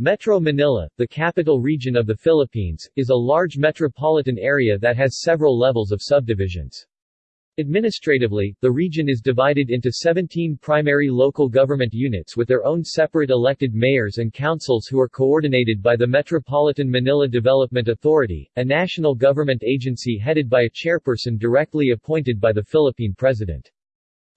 Metro Manila, the capital region of the Philippines, is a large metropolitan area that has several levels of subdivisions. Administratively, the region is divided into 17 primary local government units with their own separate elected mayors and councils who are coordinated by the Metropolitan Manila Development Authority, a national government agency headed by a chairperson directly appointed by the Philippine President.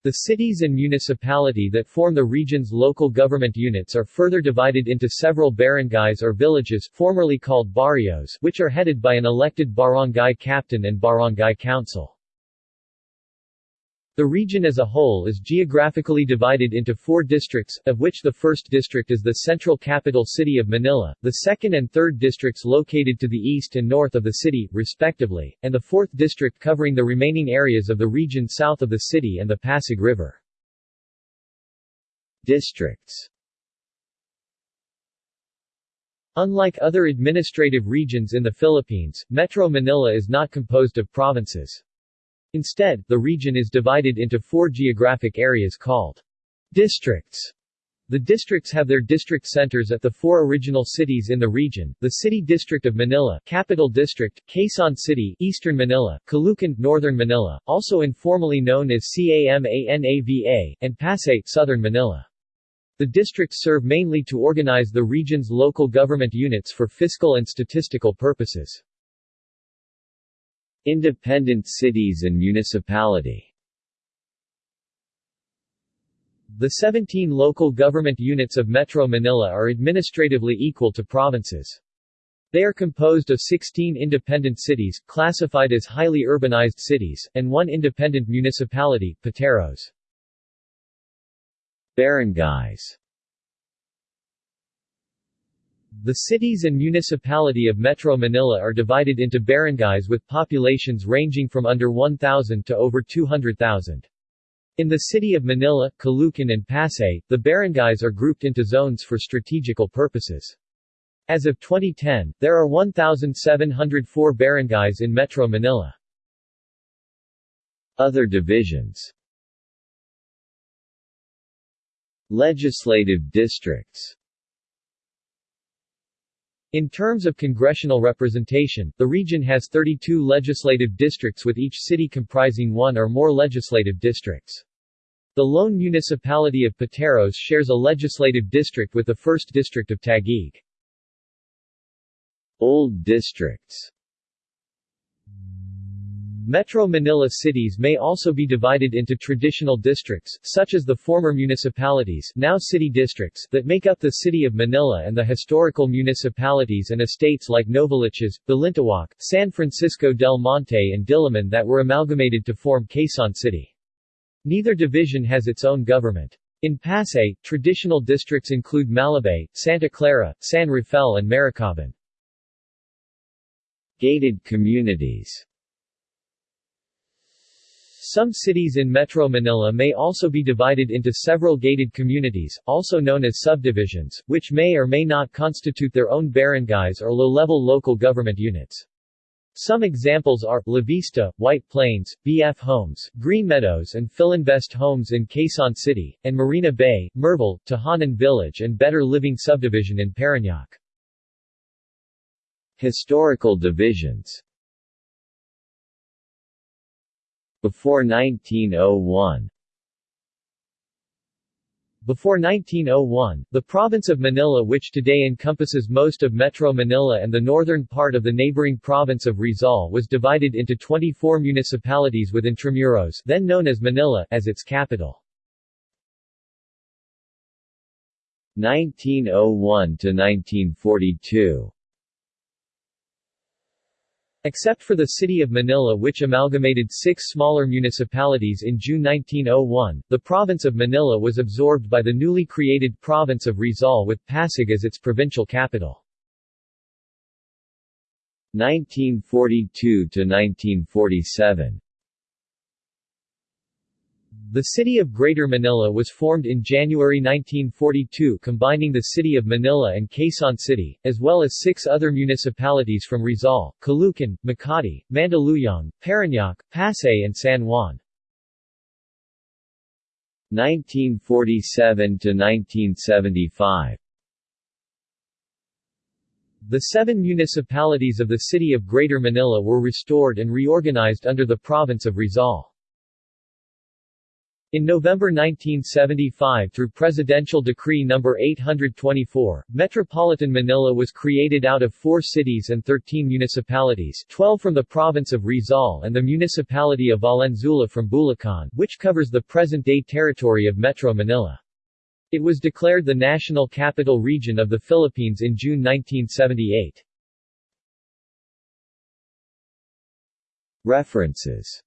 The cities and municipality that form the region's local government units are further divided into several barangays or villages formerly called barrios which are headed by an elected barangay captain and barangay council. The region as a whole is geographically divided into four districts, of which the first district is the central capital city of Manila, the second and third districts located to the east and north of the city, respectively, and the fourth district covering the remaining areas of the region south of the city and the Pasig River. Districts Unlike other administrative regions in the Philippines, Metro Manila is not composed of provinces. Instead, the region is divided into four geographic areas called districts. The districts have their district centers at the four original cities in the region, the City District of Manila Capital District, Quezon City Eastern Manila, Caloocan Northern Manila, also informally known as CAMANAVA, and Pasay Southern Manila. The districts serve mainly to organize the region's local government units for fiscal and statistical purposes. Independent cities and municipality The 17 local government units of Metro Manila are administratively equal to provinces. They are composed of 16 independent cities, classified as highly urbanized cities, and one independent municipality, Pateros. Barangays the cities and municipality of Metro Manila are divided into barangays with populations ranging from under 1,000 to over 200,000. In the city of Manila, Caloocan and Pasay, the barangays are grouped into zones for strategical purposes. As of 2010, there are 1,704 barangays in Metro Manila. Other divisions Legislative districts in terms of congressional representation, the region has 32 legislative districts with each city comprising one or more legislative districts. The lone municipality of Pateros shares a legislative district with the 1st District of Taguig. Old districts Metro Manila cities may also be divided into traditional districts, such as the former municipalities now city districts that make up the city of Manila and the historical municipalities and estates like Novaliches, Balintawak, San Francisco del Monte and Diliman that were amalgamated to form Quezon City. Neither division has its own government. In Pasay, traditional districts include Malabay, Santa Clara, San Rafael and Maricaban. Gated communities some cities in Metro Manila may also be divided into several gated communities, also known as subdivisions, which may or may not constitute their own barangays or low-level local government units. Some examples are, La Vista, White Plains, BF Homes, Green Meadows and Filinvest Homes in Quezon City, and Marina Bay, Merville, Tahanan Village and Better Living Subdivision in Parañaque. Historical divisions before 1901 before 1901, the province of Manila which today encompasses most of Metro Manila and the northern part of the neighboring province of Rizal was divided into 24 municipalities with Intramuros then known as Manila as its capital. 1901 to 1942 Except for the city of Manila which amalgamated six smaller municipalities in June 1901, the province of Manila was absorbed by the newly created province of Rizal with Pasig as its provincial capital. 1942 to 1947 the city of Greater Manila was formed in January 1942 combining the city of Manila and Quezon City, as well as six other municipalities from Rizal, Caloocan, Makati, Mandaluyong, Parañaque, Pasay and San Juan. 1947 to 1975 The seven municipalities of the city of Greater Manila were restored and reorganized under the province of Rizal. In November 1975 through Presidential Decree No. 824, Metropolitan Manila was created out of four cities and 13 municipalities 12 from the province of Rizal and the municipality of Valenzuela from Bulacan, which covers the present-day territory of Metro Manila. It was declared the National Capital Region of the Philippines in June 1978. References